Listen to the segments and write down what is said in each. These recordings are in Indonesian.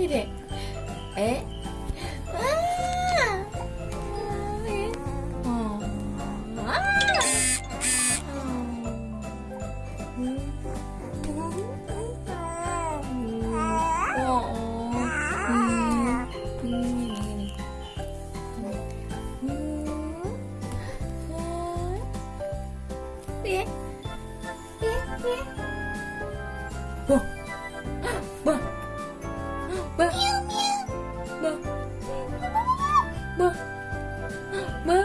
이래 에? 예? 어? Kok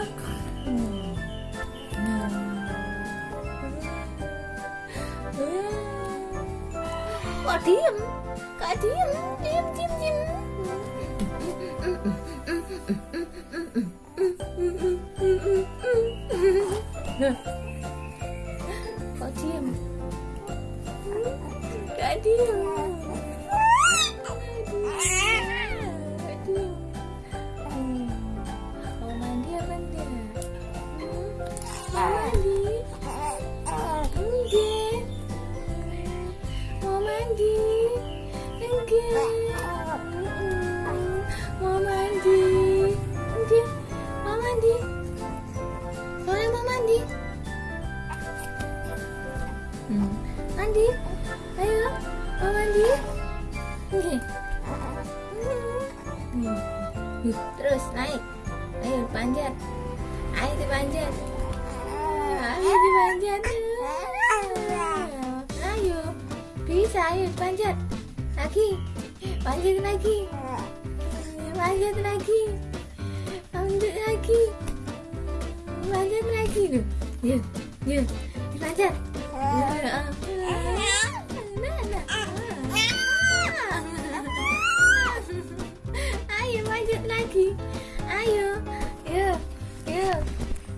diem? Kak diem, diem, diem, diem. Kok diem? Kak diem. Mandi? Ayo, mau mandi? Yuk, terus naik. Ayo panjat. Ayo dipanjat. Ayo dipanjat. Ayo. Bisa, ayo panjat. Lagi. Panjat lagi. Panjat lagi. Panjat lagi. Panjat lagi. Yuk, yuk. Dipanjat. Ayo lanjut lagi. Ayo. Yuk. Yuk.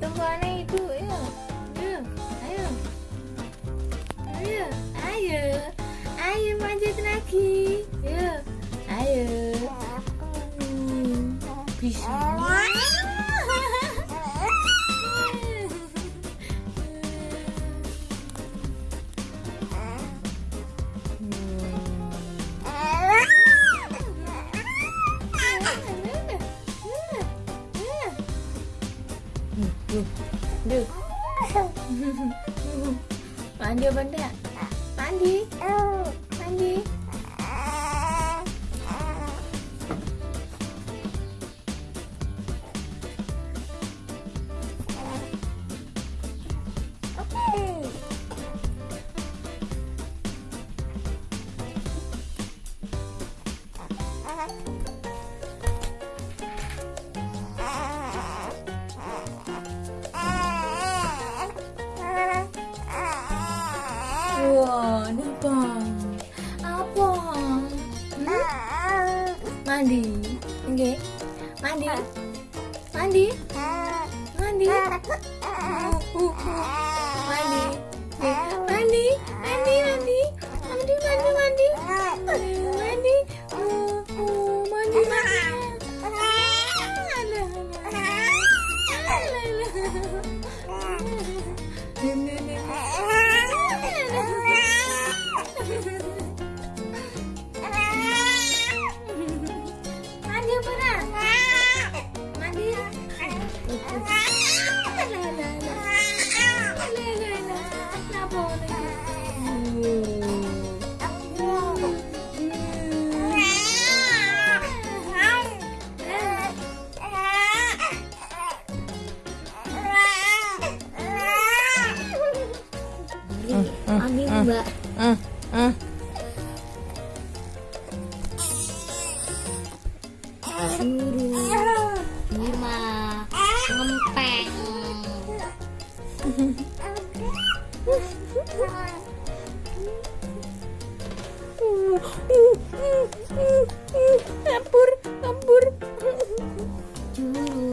Tunggu anak ibu. Yuk. Yuk. Ayo. Ayo. Ayo. Ayo lanjut lagi. Yuk. Ayo. Hmm, Bisa. Duh. Mandi apa enggak? Mandi. Mandi. Wah, ini apa? Apa? Hmm? Mandi. Oke. Mandi. Mandi. Mandi. Uh, uh, uh. Mandi. Oke. Mandi. Mandi, mandi. Mandi, mandi, mandi. Mandi. Mandi. Uh, uh, mandi, mandi. Ambil mbak. Suruh ngempeng Dapur.